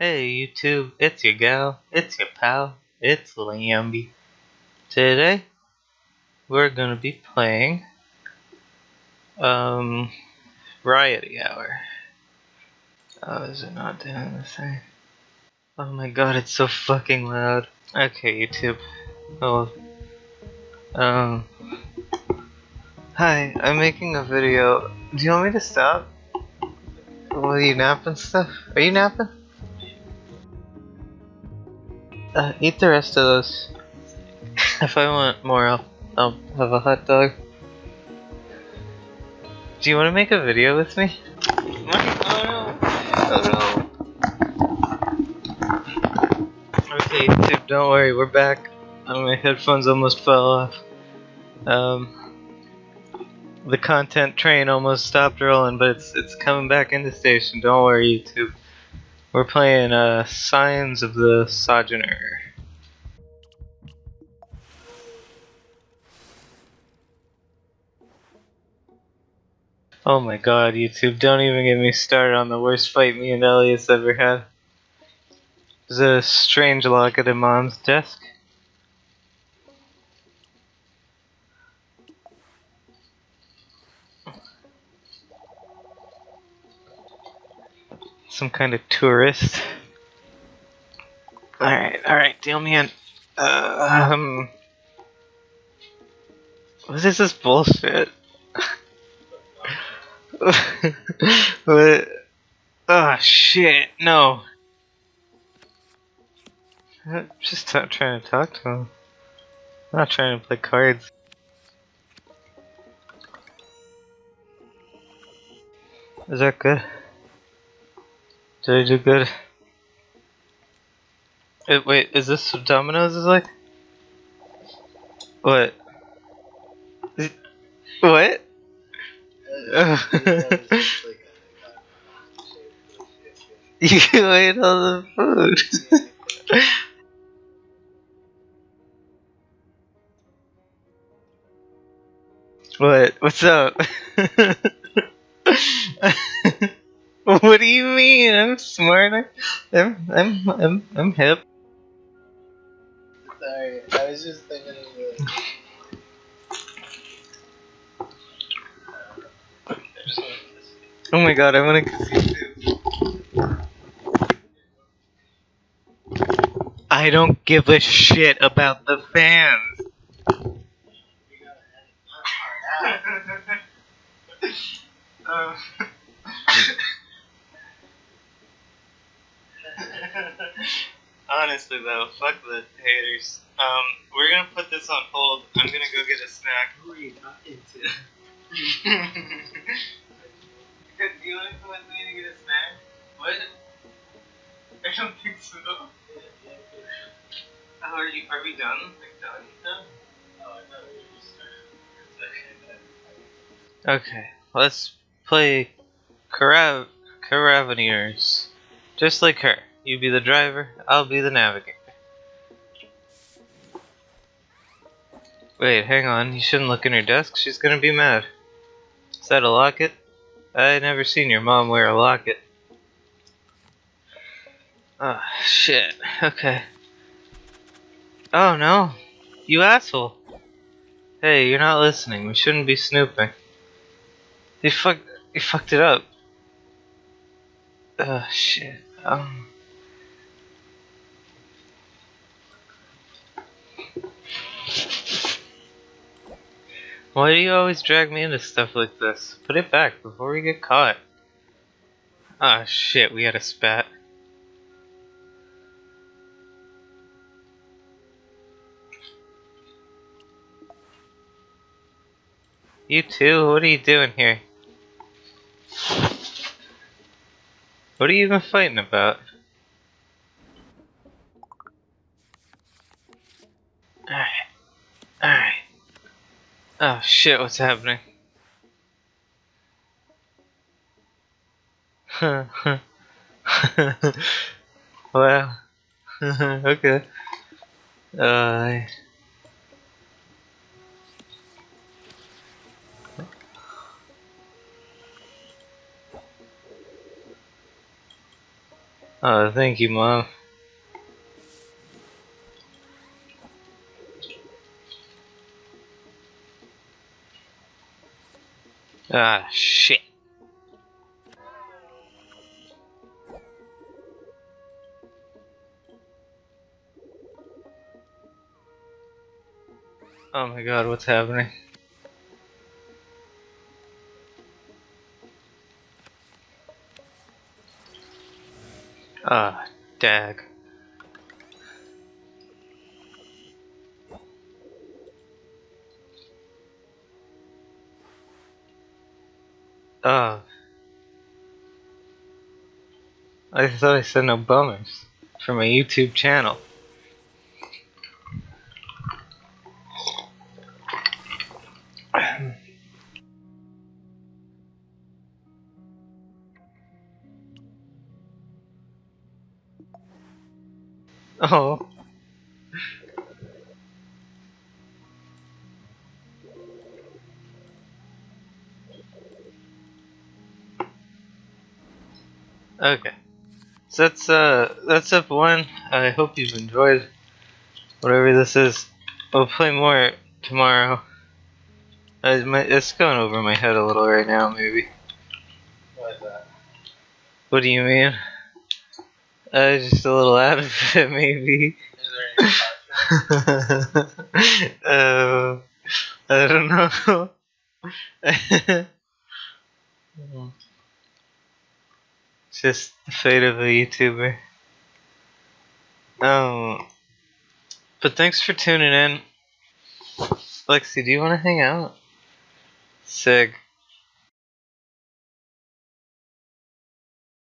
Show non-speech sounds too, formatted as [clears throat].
Hey YouTube, it's your gal, it's your pal, it's Lamby. Today, we're gonna be playing, um, Variety Hour. Oh, is it not doing the thing? Oh my god, it's so fucking loud. Okay, YouTube. Oh, um, hi, I'm making a video. Do you want me to stop? Will you nap and stuff? Are you napping? Uh, eat the rest of those. if I want more, I'll, I'll have a hot dog. Do you want to make a video with me? Oh no! Oh no! Okay, dude, don't worry, we're back. Oh, my headphones almost fell off. Um, the content train almost stopped rolling, but it's it's coming back into the station. Don't worry, YouTube. We're playing uh, Signs of the Sojourner. Oh my god, YouTube, don't even get me started on the worst fight me and Elias ever had. There's a strange locket in Mom's desk. Some kind of tourist. Alright, alright, deal me in. Uh, um. What is this bullshit? [laughs] what? Oh shit, no. I'm just not trying to talk to him. I'm not trying to play cards. Is that good? Did I do good? Uh, wait, is this what Domino's is like? What? What? [laughs] you ate all the food. [laughs] what? What's up? [laughs] [laughs] what do you mean? I'm smart. I'm I'm I'm I'm hip. Sorry, I was just thinking of the. Oh my god, I want to. I don't give a shit about the fans. [laughs] Um, [laughs] [laughs] Honestly though, fuck the haters. Um, we're gonna put this on hold. I'm gonna go get a snack. Hurry, not into. Do you want to come with me to get a snack? What? I don't think so. How are you? Are we done? Like done? Done? Okay, let's play Carav Caravaners. Just like her. You be the driver, I'll be the navigator. Wait, hang on. You shouldn't look in her desk. She's gonna be mad. Is that a locket? I never seen your mom wear a locket. Ah, shit. Okay. Oh no. You asshole. Hey, you're not listening. We shouldn't be snooping. You fucked. You fucked it up. Oh shit. Um. Why do you always drag me into stuff like this? Put it back before we get caught. Ah shit, we had a spat. You too? What are you doing here? What are you even fighting about? Alright. Alright. Oh shit, what's happening? [laughs] well, [laughs] okay. Uh, Oh, thank you, Mom. Ah, shit. Oh my god, what's happening? Ah, dag. Oh. I thought I said no bummers for my YouTube channel. [clears throat] Oh. Okay. So that's uh that's up one. I hope you've enjoyed whatever this is. We'll play more tomorrow. My, it's going over my head a little right now, maybe. What? What do you mean? Uh, just a little out of it, maybe. Is there any [laughs] uh, I don't know. [laughs] just the fate of a YouTuber. Um, but thanks for tuning in. Lexi, do you want to hang out? Sig.